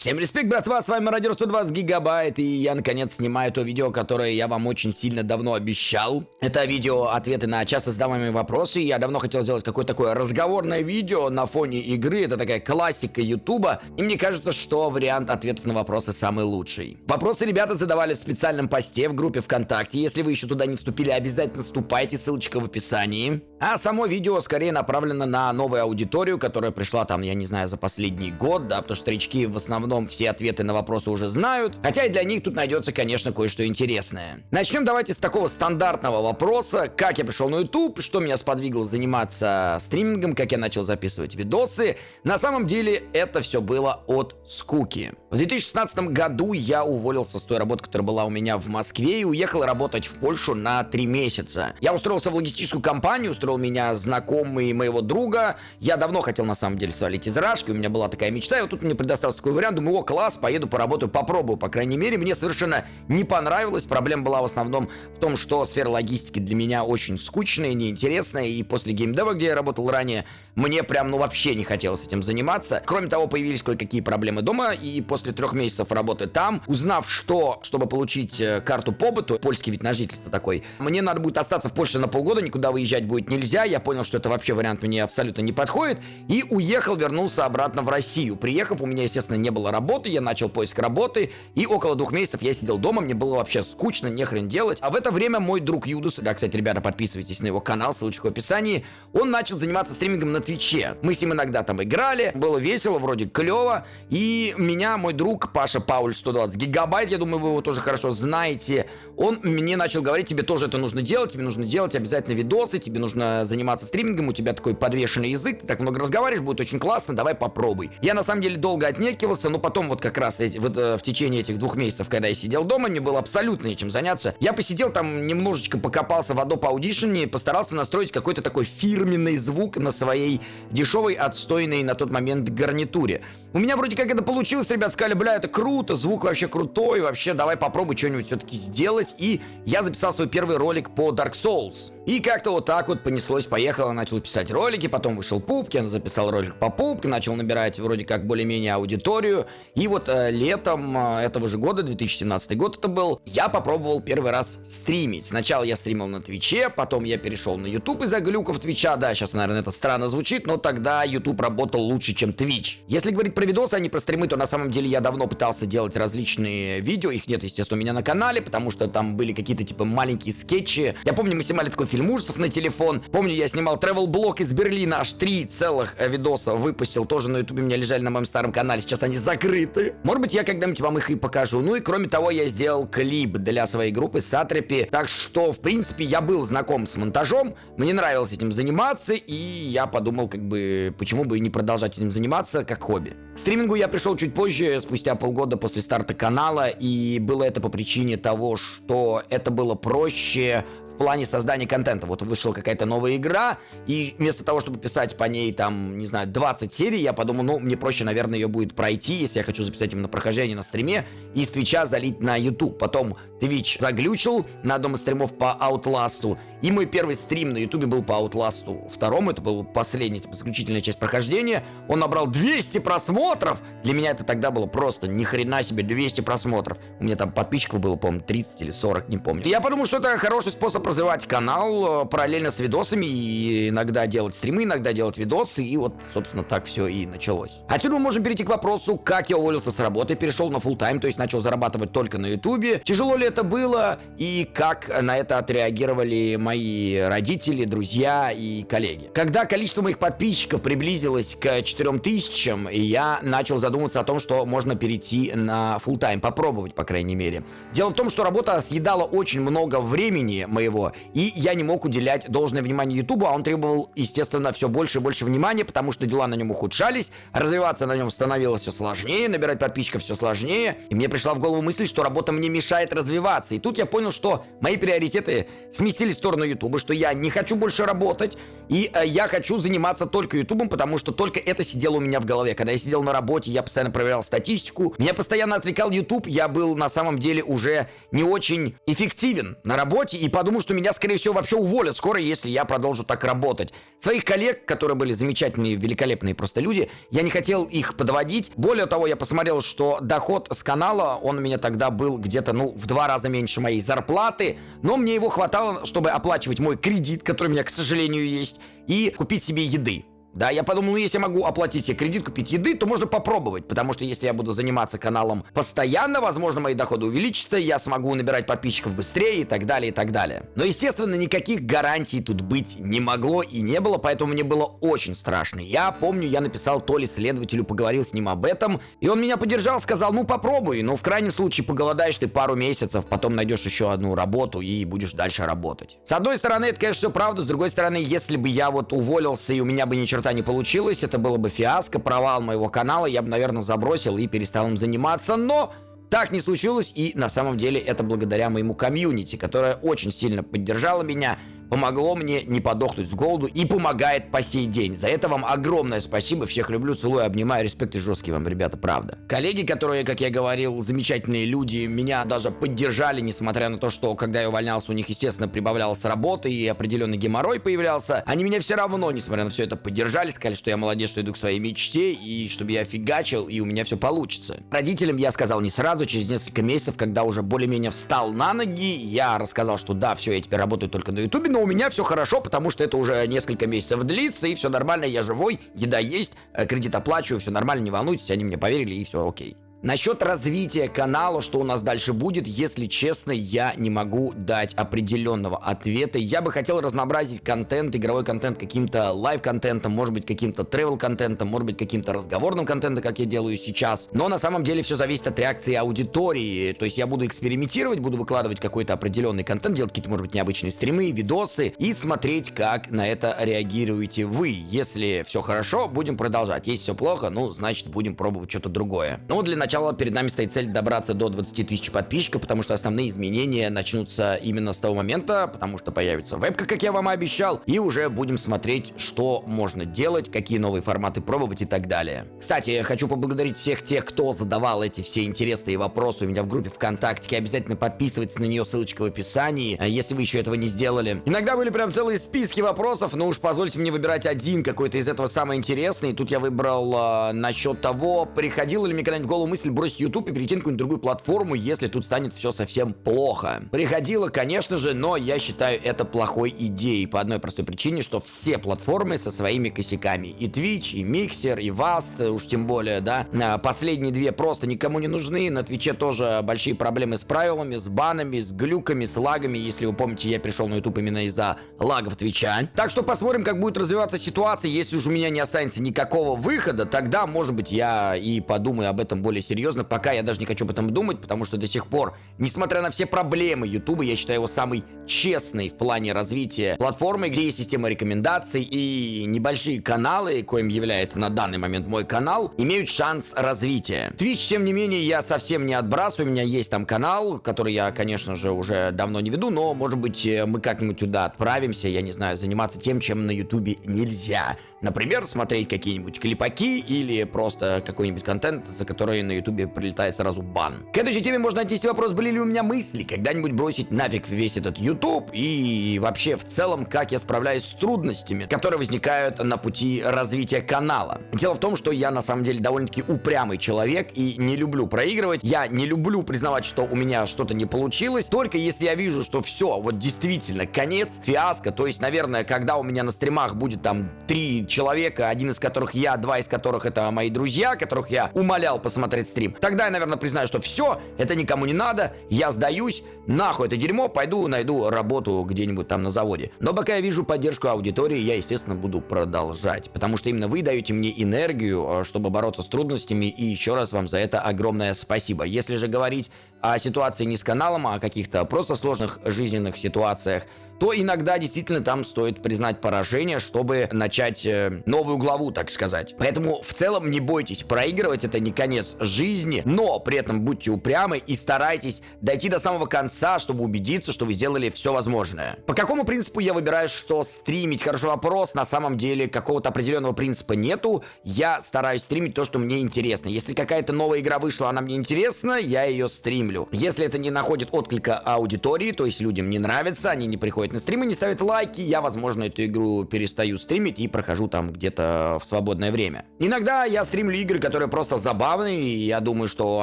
Всем респект, братва, с вами Радио 120 Гигабайт, и я, наконец, снимаю то видео, которое я вам очень сильно давно обещал. Это видео ответы на часто задаваемые вопросы, я давно хотел сделать какое-то такое разговорное видео на фоне игры, это такая классика Ютуба, и мне кажется, что вариант ответов на вопросы самый лучший. Вопросы ребята задавали в специальном посте в группе ВКонтакте, если вы еще туда не вступили, обязательно вступайте, ссылочка в описании. А само видео скорее направлено на новую аудиторию, которая пришла там, я не знаю, за последний год, да, потому что старички в основном все ответы на вопросы уже знают, хотя и для них тут найдется, конечно, кое-что интересное. Начнем давайте с такого стандартного вопроса, как я пришел на YouTube, что меня сподвигло заниматься стримингом, как я начал записывать видосы. На самом деле это все было от скуки. В 2016 году я уволился с той работы, которая была у меня в Москве и уехал работать в Польшу на 3 месяца. Я устроился в логистическую компанию, устроил меня знакомый моего друга. Я давно хотел на самом деле свалить из Рашки, у меня была такая мечта, и вот тут мне предоставился такой вариант, думаю, о, класс, поеду поработаю, попробую, по крайней мере. Мне совершенно не понравилось, проблема была в основном в том, что сфера логистики для меня очень скучная, неинтересная, и после геймдева, где я работал ранее, мне прям, ну, вообще не хотелось этим заниматься. Кроме того, появились кое-какие проблемы дома, и после трех месяцев работы там, узнав, что, чтобы получить э, карту побыту, польский вид на жительство такой, мне надо будет остаться в Польше на полгода, никуда выезжать будет нельзя, я понял, что это вообще вариант мне абсолютно не подходит, и уехал, вернулся обратно в Россию. Приехав, у меня, естественно, не было работы, я начал поиск работы, и около двух месяцев я сидел дома, мне было вообще скучно, нехрен делать. А в это время мой друг Юдус, да, кстати, ребята, подписывайтесь на его канал, ссылочка в описании, он начал заниматься стримингом на Твиче. Мы с ним иногда там играли, было весело, вроде клево, и меня мой друг Паша Пауль 120 гигабайт, я думаю, вы его тоже хорошо знаете, он мне начал говорить, тебе тоже это нужно делать, тебе нужно делать обязательно видосы, тебе нужно заниматься стримингом, у тебя такой подвешенный язык, ты так много разговариваешь, будет очень классно, давай попробуй. Я на самом деле долго отнекивался, но потом вот как раз эти, вот, э, в течение этих двух месяцев, когда я сидел дома, мне было абсолютно нечем заняться. Я посидел там немножечко покопался в Adobe Audition и постарался настроить какой-то такой фирменный звук на своей дешевой, отстойной на тот момент гарнитуре. У меня вроде как это получилось, ребят сказали, бля, это круто, звук вообще крутой, вообще давай попробуй что-нибудь все-таки сделать. И я записал свой первый ролик по Dark Souls. И как-то вот так вот понеслось, поехало, начал писать ролики, потом вышел Пупкин, записал ролик по Пупке, начал набирать вроде как более-менее аудиторию. И вот э, летом э, этого же года, 2017 год это был, я попробовал первый раз стримить. Сначала я стримил на Твиче, потом я перешел на YouTube из-за глюков Твича. Да, сейчас, наверное, это странно звучит, но тогда YouTube работал лучше, чем Twitch. Если говорить про видосы, а не про стримы, то на самом деле я давно пытался делать различные видео. Их нет, естественно, у меня на канале, потому что там были какие-то типа маленькие скетчи. Я помню, мы снимали такой фильм ужасов на телефон. Помню, я снимал travel блог из Берлина, аж три целых э, видоса выпустил. Тоже на ютубе у меня лежали на моем старом канале. Сейчас они закрыты. Может быть, я когда-нибудь вам их и покажу. Ну и кроме того, я сделал клип для своей группы Сатрепи. Так что, в принципе, я был знаком с монтажом. Мне нравилось этим заниматься. И я подумал, как бы, почему бы не продолжать этим заниматься как хобби. Стримингу я пришел чуть позже, спустя полгода после старта канала, и было это по причине того, что это было проще плане создания контента. Вот вышла какая-то новая игра, и вместо того, чтобы писать по ней, там, не знаю, 20 серий, я подумал, ну, мне проще, наверное, ее будет пройти, если я хочу записать именно прохождение на стриме, и с Твича залить на YouTube. Потом Twitch заглючил на одном из стримов по Outlast, и мой первый стрим на ютубе был по Outlast второму, это был последний, типа, заключительная часть прохождения. Он набрал 200 просмотров! Для меня это тогда было просто ни хрена себе 200 просмотров. У меня там подписчиков было, по-моему, 30 или 40, не помню. Я подумал, что это хороший способ развивать канал э, параллельно с видосами и иногда делать стримы, иногда делать видосы. И вот, собственно, так все и началось. Отсюда мы можем перейти к вопросу, как я уволился с работы, перешел на full тайм то есть начал зарабатывать только на ютубе. Тяжело ли это было и как на это отреагировали мои мои родители, друзья и коллеги. Когда количество моих подписчиков приблизилось к 4000, я начал задумываться о том, что можно перейти на full тайм попробовать, по крайней мере. Дело в том, что работа съедала очень много времени моего, и я не мог уделять должное внимание YouTube, а он требовал, естественно, все больше и больше внимания, потому что дела на нем ухудшались, развиваться на нем становилось все сложнее, набирать подписчиков все сложнее, и мне пришла в голову мысль, что работа мне мешает развиваться. И тут я понял, что мои приоритеты сместились в сторону сторону Ютуба, что я не хочу больше работать, и э, я хочу заниматься только Ютубом, потому что только это сидело у меня в голове. Когда я сидел на работе, я постоянно проверял статистику, меня постоянно отвлекал Ютуб, я был на самом деле уже не очень эффективен на работе, и подумал, что меня, скорее всего, вообще уволят скоро, если я продолжу так работать. Своих коллег, которые были замечательные, великолепные просто люди, я не хотел их подводить. Более того, я посмотрел, что доход с канала, он у меня тогда был где-то, ну, в два раза меньше моей зарплаты, но мне его хватало, чтобы оплачивать мой кредит, который у меня, к сожалению, есть, и купить себе еды. Да, я подумал, ну если я могу оплатить себе кредит, купить еды, то можно попробовать, потому что если я буду заниматься каналом постоянно, возможно, мои доходы увеличатся, я смогу набирать подписчиков быстрее и так далее, и так далее. Но, естественно, никаких гарантий тут быть не могло и не было, поэтому мне было очень страшно. Я помню, я написал то ли следователю, поговорил с ним об этом, и он меня поддержал, сказал, ну попробуй, но в крайнем случае поголодаешь ты пару месяцев, потом найдешь еще одну работу и будешь дальше работать. С одной стороны, это, конечно, все правда, с другой стороны, если бы я вот уволился и у меня бы ничего черта не получилось, это было бы фиаско, провал моего канала, я бы, наверное, забросил и перестал им заниматься, но... Так не случилось, и на самом деле это благодаря моему комьюнити, которое очень сильно поддержало меня, помогло мне не подохнуть с голоду и помогает по сей день. За это вам огромное спасибо. Всех люблю, целую, обнимаю. Респект и жесткий вам, ребята, правда. Коллеги, которые, как я говорил, замечательные люди, меня даже поддержали, несмотря на то, что когда я увольнялся, у них, естественно, прибавлялась работа и определенный геморрой появлялся. Они меня все равно, несмотря на все это, поддержали, сказали, что я молодец, что иду к своей мечте и чтобы я фигачил и у меня все получится. Родителям я сказал не сразу, через несколько месяцев, когда уже более-менее встал на ноги, я рассказал, что да, все, я теперь работаю только на ютубе, но у меня все хорошо, потому что это уже несколько месяцев длится, и все нормально, я живой, еда есть, э, кредит оплачиваю, все нормально, не волнуйтесь, они мне поверили, и все окей. Насчет развития канала, что у нас дальше будет, если честно, я не могу дать определенного ответа. Я бы хотел разнообразить контент, игровой контент каким-то лайв-контентом, может быть каким-то тревел-контентом, может быть каким-то разговорным контентом, как я делаю сейчас. Но на самом деле все зависит от реакции аудитории. То есть я буду экспериментировать, буду выкладывать какой-то определенный контент, делать какие-то, может быть, необычные стримы, видосы и смотреть, как на это реагируете вы. Если все хорошо, будем продолжать. Если все плохо, ну, значит, будем пробовать что-то другое. Ну, для начала начала перед нами стоит цель добраться до 20 тысяч подписчиков, потому что основные изменения начнутся именно с того момента, потому что появится вебка, как я вам и обещал, и уже будем смотреть, что можно делать, какие новые форматы пробовать и так далее. Кстати, я хочу поблагодарить всех тех, кто задавал эти все интересные вопросы у меня в группе ВКонтакте. Обязательно подписывайтесь на нее, ссылочка в описании, а если вы еще этого не сделали. Иногда были прям целые списки вопросов, но уж позвольте мне выбирать один какой-то из этого самый интересный. Тут я выбрал э, насчет того, приходило ли мне когда-нибудь в голову мысль мысль бросить YouTube и перейти на какую-нибудь другую платформу, если тут станет все совсем плохо. Приходило, конечно же, но я считаю это плохой идеей по одной простой причине, что все платформы со своими косяками. И Twitch, и Mixer, и Vast, уж тем более, да. А, последние две просто никому не нужны. На Твиче тоже большие проблемы с правилами, с банами, с глюками, с лагами. Если вы помните, я пришел на YouTube именно из-за лагов Твича. Так что посмотрим, как будет развиваться ситуация. Если уж у меня не останется никакого выхода, тогда, может быть, я и подумаю об этом более серьезно, пока я даже не хочу об этом думать, потому что до сих пор, несмотря на все проблемы YouTube, я считаю его самый честный в плане развития платформы, где есть система рекомендаций и небольшие каналы, коим является на данный момент мой канал, имеют шанс развития. Twitch, тем не менее, я совсем не отбрасываю, у меня есть там канал, который я, конечно же, уже давно не веду, но, может быть, мы как-нибудь туда отправимся, я не знаю, заниматься тем, чем на YouTube нельзя. Например, смотреть какие-нибудь клипаки или просто какой-нибудь контент, за который на ютубе прилетает сразу бан. К этой теме можно отнести вопрос, были ли у меня мысли когда-нибудь бросить нафиг весь этот YouTube и вообще в целом, как я справляюсь с трудностями, которые возникают на пути развития канала. Дело в том, что я на самом деле довольно-таки упрямый человек и не люблю проигрывать. Я не люблю признавать, что у меня что-то не получилось, только если я вижу, что все, вот действительно конец, фиаско, то есть, наверное, когда у меня на стримах будет там 3 человека, один из которых я, два из которых это мои друзья, которых я умолял посмотреть стрим, тогда я, наверное, признаю, что все, это никому не надо, я сдаюсь, нахуй это дерьмо, пойду найду работу где-нибудь там на заводе. Но пока я вижу поддержку аудитории, я, естественно, буду продолжать, потому что именно вы даете мне энергию, э, чтобы бороться с трудностями, и еще раз вам за это огромное спасибо. Если же говорить о ситуации не с каналом, а о каких-то просто сложных жизненных ситуациях, то иногда действительно там стоит признать поражение, чтобы начать э, новую главу, так сказать. Поэтому в целом не бойтесь проигрывать, это не конец жизни, но при этом будьте упрямы и старайтесь дойти до самого конца, чтобы убедиться, что вы сделали все возможное. По какому принципу я выбираю, что стримить? Хороший вопрос. На самом деле какого-то определенного принципа нету. Я стараюсь стримить то, что мне интересно. Если какая-то новая игра вышла, она мне интересна, я ее стримлю. Если это не находит отклика аудитории, то есть людям не нравится, они не приходят на стримы, не ставят лайки, я, возможно, эту игру перестаю стримить и прохожу там где-то в свободное время. Иногда я стримлю игры, которые просто забавные, и я думаю, что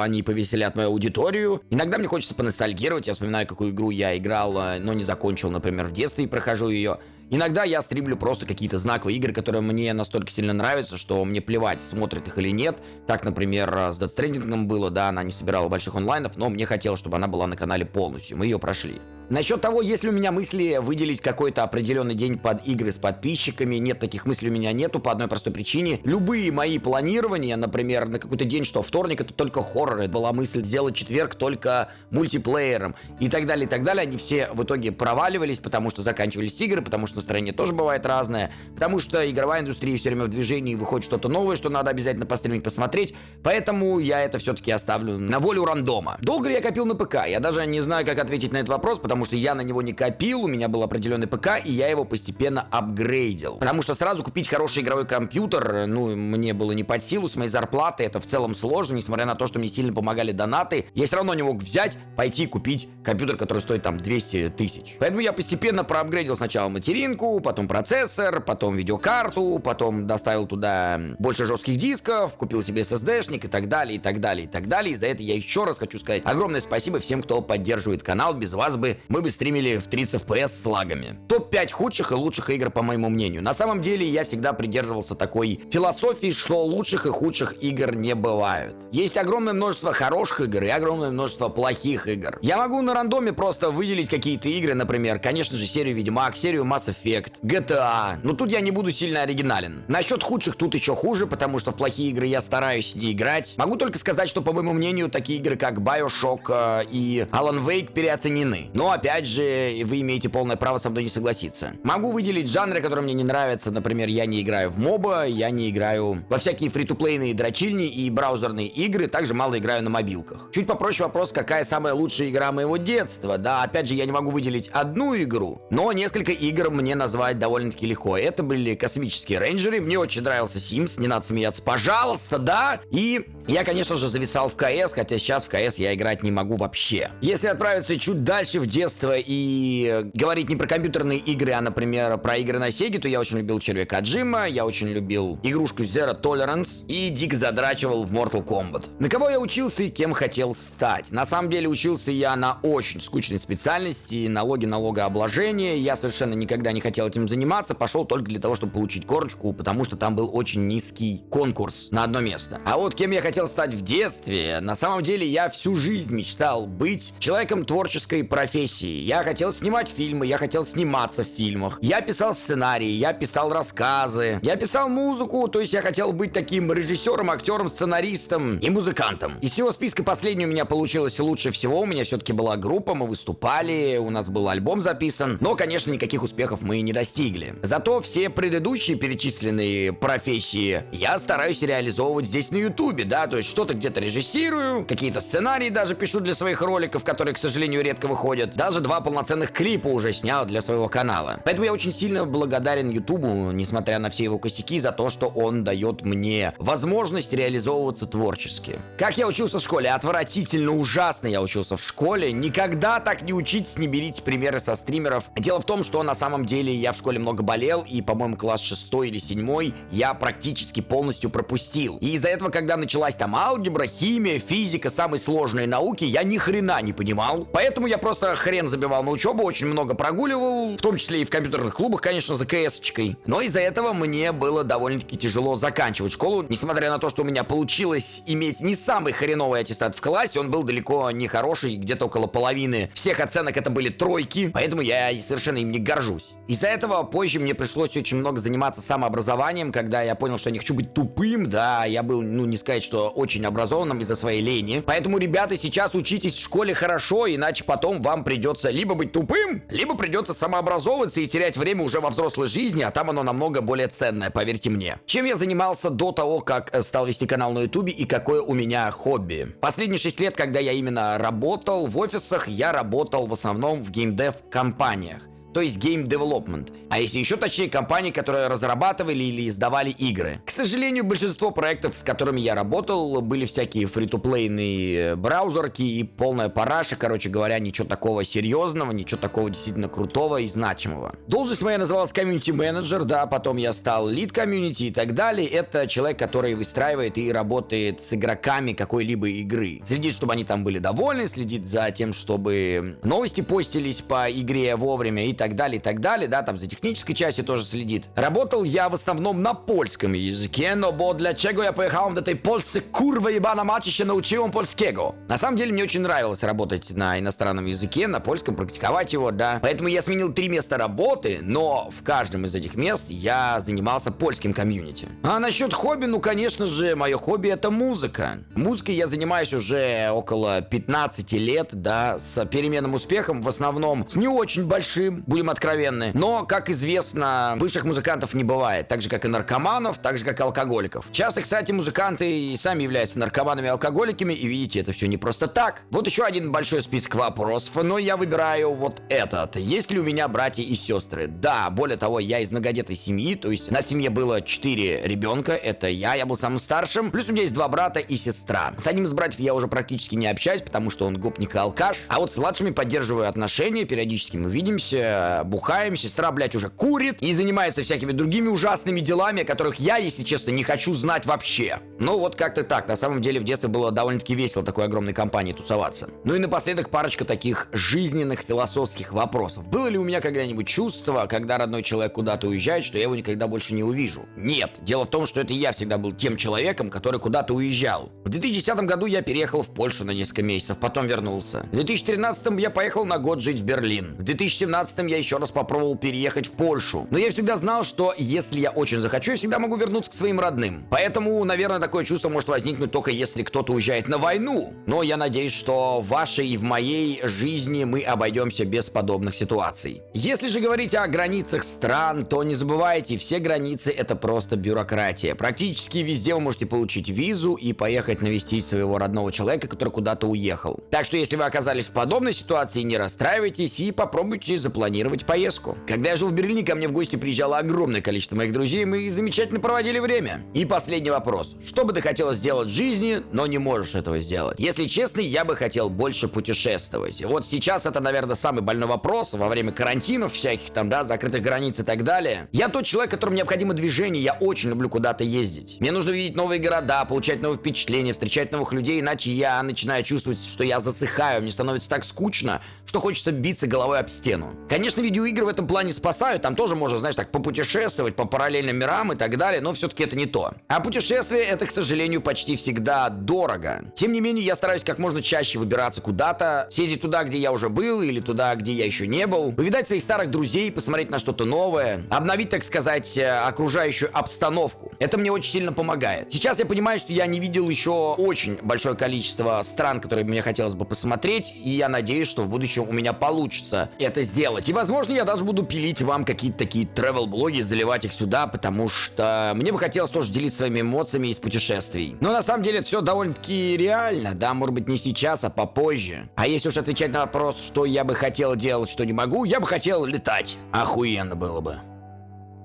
они повеселят мою аудиторию. Иногда мне хочется поностальгировать, я вспоминаю, какую игру я играл, э, но не закончил, например, в детстве и прохожу ее. Иногда я стримлю просто какие-то знаковые игры, которые мне настолько сильно нравятся, что мне плевать, смотрят их или нет. Так, например, с Death Stranding было, да, она не собирала больших онлайнов, но мне хотелось, чтобы она была на канале полностью. Мы ее прошли. Насчет того, есть ли у меня мысли выделить какой-то определенный день под игры с подписчиками, нет, таких мыслей у меня нету по одной простой причине. Любые мои планирования, например, на какой-то день, что вторник это только хоррор, это была мысль сделать четверг только мультиплеером и так далее, и так далее, они все в итоге проваливались, потому что заканчивались игры, потому что настроение тоже бывает разное, потому что игровая индустрия все время в движении, выходит что-то новое, что надо обязательно постримить, посмотреть, поэтому я это все-таки оставлю на волю рандома. Долго ли я копил на ПК? Я даже не знаю, как ответить на этот вопрос, потому потому что я на него не копил, у меня был определенный ПК, и я его постепенно апгрейдил. Потому что сразу купить хороший игровой компьютер, ну, мне было не под силу, с моей зарплаты это в целом сложно, несмотря на то, что мне сильно помогали донаты, я все равно не мог взять, пойти купить компьютер, который стоит там 200 тысяч. Поэтому я постепенно проапгрейдил сначала материнку, потом процессор, потом видеокарту, потом доставил туда больше жестких дисков, купил себе SSD-шник и так далее, и так далее, и так далее. И за это я еще раз хочу сказать огромное спасибо всем, кто поддерживает канал. Без вас бы мы бы стримили в 30 FPS с лагами. Топ-5 худших и лучших игр, по моему мнению. На самом деле, я всегда придерживался такой философии, что лучших и худших игр не бывают. Есть огромное множество хороших игр и огромное множество плохих игр. Я могу на рандоме просто выделить какие-то игры, например, конечно же, серию Ведьмак, серию Mass Effect, GTA. Но тут я не буду сильно оригинален. Насчет худших тут еще хуже, потому что в плохие игры я стараюсь не играть. Могу только сказать, что, по моему мнению, такие игры, как Bioshock э, и Alan Wake переоценены. Но опять же, вы имеете полное право со мной не согласиться. Могу выделить жанры, которые мне не нравятся. Например, я не играю в моба, я не играю во всякие фри-то-плейные дрочильни и браузерные игры, также мало играю на мобилках. Чуть попроще вопрос, какая самая лучшая игра моего детства. Да, опять же, я не могу выделить одну игру, но несколько игр мне назвать довольно-таки легко. Это были космические рейнджеры, мне очень нравился Sims, не надо смеяться, пожалуйста, да? И я, конечно же, зависал в КС, хотя сейчас в КС я играть не могу вообще. Если отправиться чуть дальше в детство и говорить не про компьютерные игры, а, например, про игры на Сеге, то я очень любил Червяка Джима, я очень любил игрушку Zero Tolerance и дико задрачивал в Mortal Kombat. На кого я учился и кем хотел стать? На самом деле учился я на очень скучной специальности, налоги, налогообложение. Я совершенно никогда не хотел этим заниматься, пошел только для того, чтобы получить корочку, потому что там был очень низкий конкурс на одно место. А вот кем я хотел стать в детстве, на самом деле я всю жизнь мечтал быть человеком творческой профессии. Я хотел снимать фильмы, я хотел сниматься в фильмах. Я писал сценарии, я писал рассказы, я писал музыку, то есть я хотел быть таким режиссером, актером, сценаристом и музыкантом. Из всего списка последний у меня получилось лучше всего. У меня все-таки была группа, мы выступали, у нас был альбом записан, но, конечно, никаких успехов мы не достигли. Зато все предыдущие перечисленные профессии я стараюсь реализовывать здесь на ютубе, да, то есть что-то где-то режиссирую, какие-то сценарии даже пишу для своих роликов, которые, к сожалению, редко выходят. Даже два полноценных клипа уже снял для своего канала. Поэтому я очень сильно благодарен Ютубу, несмотря на все его косяки, за то, что он дает мне возможность реализовываться творчески. Как я учился в школе? Отвратительно, ужасно я учился в школе. Никогда так не учитесь, не берите примеры со стримеров. Дело в том, что на самом деле я в школе много болел, и, по-моему, класс 6 или 7 я практически полностью пропустил. И из-за этого, когда началась там алгебра, химия, физика, самые сложные науки, я ни хрена не понимал. Поэтому я просто хрен забивал на учебу, очень много прогуливал, в том числе и в компьютерных клубах, конечно, за КС-очкой. Но из-за этого мне было довольно-таки тяжело заканчивать школу, несмотря на то, что у меня получилось иметь не самый хреновый аттестат в классе, он был далеко не хороший, где-то около половины всех оценок это были тройки, поэтому я совершенно им не горжусь. Из-за этого позже мне пришлось очень много заниматься самообразованием, когда я понял, что я не хочу быть тупым, да, я был, ну, не сказать, что очень образованным из-за своей лени. Поэтому, ребята, сейчас учитесь в школе хорошо, иначе потом вам придется либо быть тупым, либо придется самообразовываться и терять время уже во взрослой жизни, а там оно намного более ценное, поверьте мне. Чем я занимался до того, как э, стал вести канал на ютубе и какое у меня хобби? Последние 6 лет, когда я именно работал в офисах, я работал в основном в геймдев компаниях то есть Game Development. А если еще точнее, компании, которые разрабатывали или издавали игры. К сожалению, большинство проектов, с которыми я работал, были всякие фри-то-плейные браузерки и полная параша, короче говоря, ничего такого серьезного, ничего такого действительно крутого и значимого. Должность моя называлась комьюнити менеджер, да, потом я стал лид комьюнити и так далее. Это человек, который выстраивает и работает с игроками какой-либо игры. Следит, чтобы они там были довольны, следит за тем, чтобы новости постились по игре вовремя и так далее, и так далее, да, там за технической частью тоже следит. Работал я в основном на польском языке, но бо для чего я поехал до этой Polsce, kurwa ебана мачище, научил польского. На самом деле мне очень нравилось работать на иностранном языке, на польском, практиковать его, да. Поэтому я сменил три места работы, но в каждом из этих мест я занимался польским комьюнити. А насчет хобби, ну, конечно же, мое хобби это музыка. Музыкой я занимаюсь уже около 15 лет, да, с переменным успехом, в основном с не очень большим будем откровенны. Но, как известно, бывших музыкантов не бывает. Так же, как и наркоманов, так же, как и алкоголиков. Часто, кстати, музыканты и сами являются наркоманами и алкоголиками, и видите, это все не просто так. Вот еще один большой список вопросов, но я выбираю вот этот. Есть ли у меня братья и сестры? Да, более того, я из многодетной семьи, то есть на семье было 4 ребенка, это я, я был самым старшим, плюс у меня есть два брата и сестра. С одним из братьев я уже практически не общаюсь, потому что он гопник и алкаш, а вот с младшими поддерживаю отношения, периодически мы видимся, бухаем, сестра, блядь, уже курит и занимается всякими другими ужасными делами, о которых я, если честно, не хочу знать вообще. Ну вот как-то так. На самом деле в детстве было довольно-таки весело такой огромной компании тусоваться. Ну и напоследок парочка таких жизненных философских вопросов. Было ли у меня когда-нибудь чувство, когда родной человек куда-то уезжает, что я его никогда больше не увижу? Нет. Дело в том, что это я всегда был тем человеком, который куда-то уезжал. В 2010 году я переехал в Польшу на несколько месяцев, потом вернулся. В 2013 я поехал на год жить в Берлин. В 2017 я еще раз попробовал переехать в Польшу. Но я всегда знал, что если я очень захочу, я всегда могу вернуться к своим родным. Поэтому, наверное, такое чувство может возникнуть только если кто-то уезжает на войну. Но я надеюсь, что в вашей и в моей жизни мы обойдемся без подобных ситуаций. Если же говорить о границах стран, то не забывайте, все границы это просто бюрократия. Практически везде вы можете получить визу и поехать навестить своего родного человека, который куда-то уехал. Так что если вы оказались в подобной ситуации, не расстраивайтесь и попробуйте запланировать поездку. Когда я жил в Берлине, ко мне в гости приезжало огромное количество моих друзей, мы замечательно проводили время. И последний вопрос. Что бы ты хотел сделать в жизни, но не можешь этого сделать? Если честно, я бы хотел больше путешествовать. Вот сейчас это, наверное, самый больной вопрос во время карантинов всяких там, да, закрытых границ и так далее. Я тот человек, которому необходимо движение, я очень люблю куда-то ездить. Мне нужно видеть новые города, получать новые впечатления, встречать новых людей, иначе я начинаю чувствовать, что я засыхаю, мне становится так скучно, что хочется биться головой об стену. Конечно, видеоигры в этом плане спасают, там тоже можно, знаешь, так попутешествовать по параллельным мирам и так далее, но все-таки это не то. А путешествие это, к сожалению, почти всегда дорого. Тем не менее, я стараюсь как можно чаще выбираться куда-то, съездить туда, где я уже был, или туда, где я еще не был, повидать своих старых друзей, посмотреть на что-то новое, обновить, так сказать, э, окружающую обстановку. Это мне очень сильно помогает. Сейчас я понимаю, что я не видел еще очень большое количество стран, которые мне хотелось бы посмотреть, и я надеюсь, что в будущем у меня получится это сделать. И, возможно, я даже буду пилить вам какие-то такие travel-блоги, заливать их сюда, потому что мне бы хотелось тоже делиться своими эмоциями из путешествий. Но на самом деле это все довольно-таки реально, да, может быть не сейчас, а попозже. А если уж отвечать на вопрос, что я бы хотел делать, что не могу, я бы хотел летать. Охуенно было бы.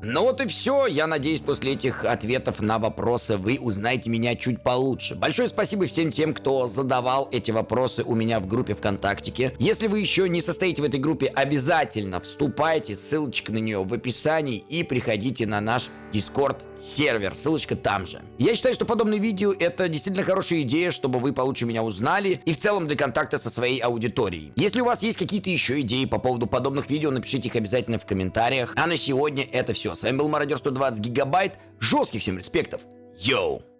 Ну вот и все. Я надеюсь, после этих ответов на вопросы вы узнаете меня чуть получше. Большое спасибо всем тем, кто задавал эти вопросы у меня в группе ВКонтактике. Если вы еще не состоите в этой группе, обязательно вступайте, ссылочка на нее в описании и приходите на наш Discord сервер, ссылочка там же. Я считаю, что подобные видео это действительно хорошая идея, чтобы вы получше меня узнали и в целом для контакта со своей аудиторией. Если у вас есть какие-то еще идеи по поводу подобных видео, напишите их обязательно в комментариях. А на сегодня это все. С вами был Мародер 120 Гигабайт. Жестких всем респектов. Йоу!